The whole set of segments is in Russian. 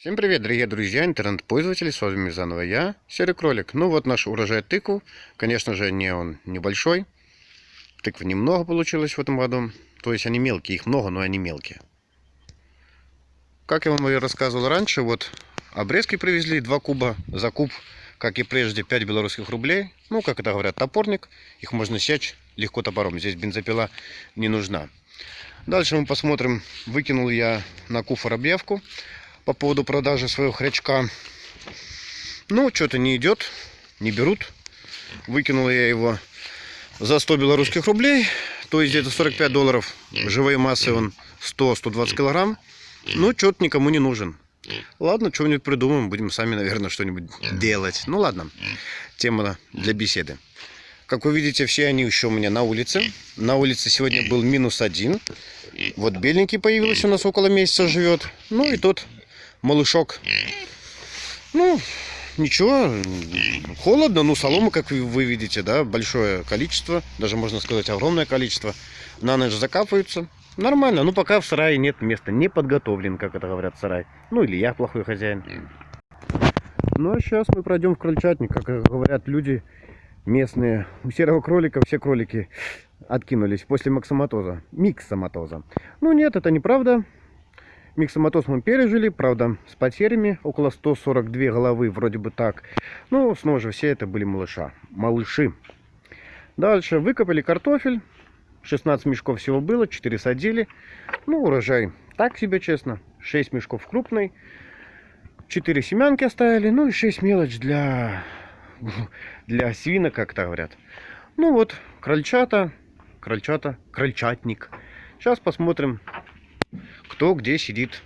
Всем привет, дорогие друзья, интернет-пользователи, с вами заново я, Серый Кролик. Ну вот наш урожай тыкву, конечно же, не он небольшой, тыквы немного получилось в этом году, то есть они мелкие, их много, но они мелкие. Как я вам и рассказывал раньше, вот обрезки привезли, 2 куба за куб, как и прежде, 5 белорусских рублей, ну, как это говорят, топорник, их можно сечь легко топором, здесь бензопила не нужна. Дальше мы посмотрим, выкинул я на куфор объявку, по поводу продажи своего хрячка. Ну, что-то не идет, не берут. Выкинул я его за 100 белорусских рублей, то есть где-то 45 долларов. Живой массы он 100-120 килограмм. Ну, что-то никому не нужен. Ладно, что-нибудь придумаем, будем сами, наверное, что-нибудь делать. Ну, ладно, тема для беседы. Как вы видите, все они еще у меня на улице. На улице сегодня был минус один. Вот беленький появился у нас около месяца живет. Ну и тот малышок. Ну, ничего, холодно, ну, солома, как вы видите, да, большое количество, даже можно сказать огромное количество. На ночь закапываются. Нормально, ну, пока в сарае нет места, не подготовлен, как это говорят, сарай. Ну, или я плохой хозяин. Ну, а сейчас мы пройдем в крольчатник, как говорят люди местные. У серого кролика все кролики откинулись после максоматоза, миксоматоза. Ну, нет, это неправда. Миксоматоз мы пережили, правда, с потерями, около 142 головы, вроде бы так. Ну, снова же, все это были малыша, малыши. Дальше выкопали картофель, 16 мешков всего было, 4 садили. Ну, урожай так себе, честно, 6 мешков крупный, 4 семянки оставили, ну и 6 мелочь для, для свинок, как то говорят. Ну вот, крольчата, крольчата, крольчатник. Сейчас посмотрим, кто где сидит.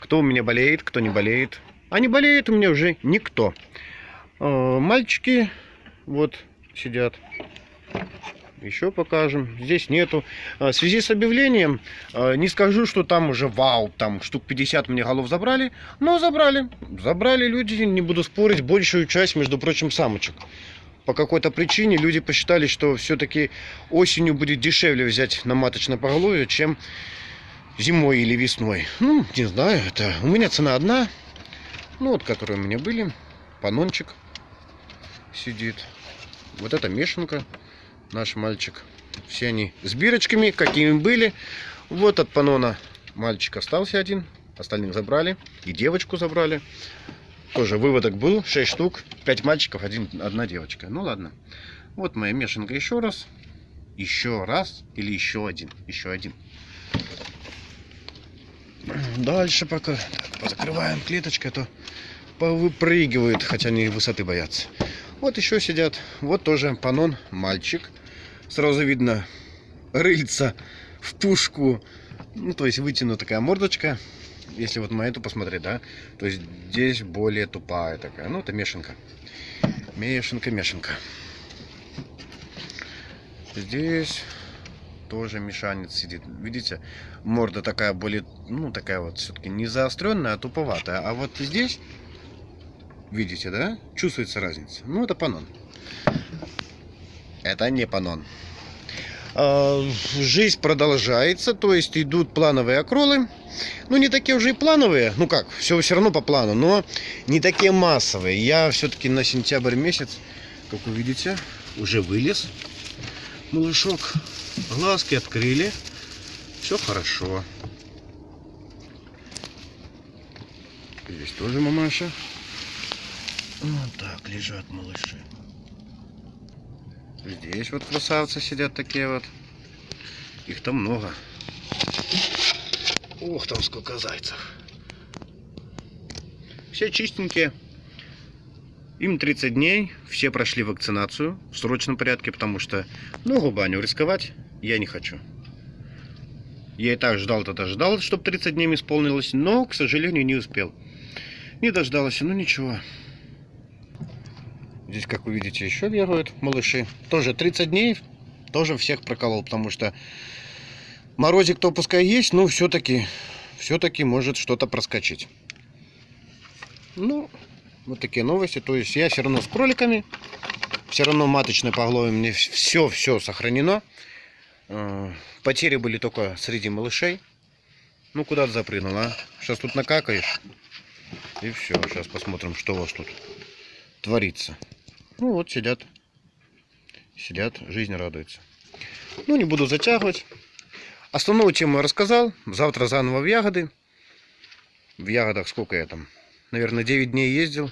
Кто у меня болеет, кто не болеет. А не болеет у меня уже никто. Э, мальчики вот сидят. Еще покажем. Здесь нету. Э, в связи с объявлением, э, не скажу, что там уже вау, там штук 50 мне голов забрали. Но забрали. Забрали люди, не буду спорить, большую часть, между прочим, самочек. По какой-то причине люди посчитали, что все-таки осенью будет дешевле взять на маточное поголовье, чем зимой или весной. Ну, не знаю, это у меня цена одна. Ну, вот, которые у меня были. Панончик сидит. Вот это мешанка, наш мальчик. Все они с бирочками, какими были. Вот от панона мальчик остался один. Остальных забрали. И девочку забрали. Тоже выводок был. 6 штук. 5 мальчиков, один, одна девочка. Ну ладно. Вот моя мешанка еще раз. Еще раз. Или еще один. Еще один. Дальше пока позакрываем клеточкой, а то повыпрыгивают, хотя они высоты боятся. Вот еще сидят. Вот тоже панон мальчик. Сразу видно рыльца в пушку. Ну, то есть вытяну такая мордочка. Если вот на эту посмотреть, да, то есть здесь более тупая такая. Ну, это мешанка. Мешанка, мешанка. Здесь тоже мешанец сидит. Видите, морда такая более, ну, такая вот все-таки не заостренная, а туповатая. А вот здесь, видите, да, чувствуется разница. Ну, это панон. Это не панон. А, жизнь продолжается, то есть идут плановые окролы. Ну, не такие уже и плановые, ну как, все все равно по плану, но не такие массовые. Я все-таки на сентябрь месяц, как вы видите, уже вылез малышок. Глазки открыли. Все хорошо. Здесь тоже мамаша. Вот так лежат малыши. Здесь вот красавцы сидят такие вот. Их там много. Ох, там сколько зайцев. Все чистенькие. Им 30 дней, все прошли вакцинацию в срочном порядке, потому что, ну, губаню рисковать я не хочу. Я и так ждал, тогда ждал, чтобы 30 дней исполнилось, но, к сожалению, не успел. Не дождался, ну ничего. Здесь, как вы видите, еще бегают малыши. Тоже 30 дней, тоже всех проколол, потому что морозик-то пускай есть, но все-таки все-таки может что-то проскочить. Ну, вот такие новости. То есть я все равно с кроликами. Все равно маточное поголовье мне все-все сохранено. А, потери были только среди малышей. Ну, куда ты запрыгнул, а? Сейчас тут накакаешь. И все. Сейчас посмотрим, что у вас тут творится. Ну вот сидят. Сидят, жизнь радуется. Ну, не буду затягивать. Основную тему я рассказал. Завтра заново в ягоды. В ягодах сколько я там? Наверное, 9 дней ездил.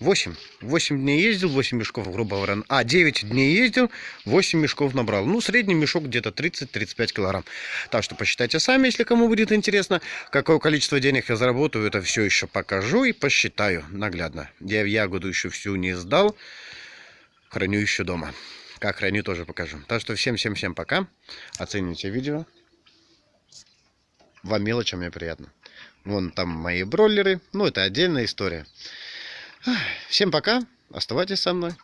8. 8 дней ездил, 8 мешков, грубо говоря. А, 9 дней ездил, 8 мешков набрал. Ну, средний мешок где-то 30-35 килограмм. Так что посчитайте сами, если кому будет интересно. Какое количество денег я заработаю, это все еще покажу и посчитаю наглядно. Я ягоду еще всю не сдал. Храню еще дома. Как храню, тоже покажу. Так что всем-всем-всем пока. Оцените видео. Вам мелочам мне приятно. Вон там мои бройлеры. Ну, это отдельная история. Всем пока. Оставайтесь со мной.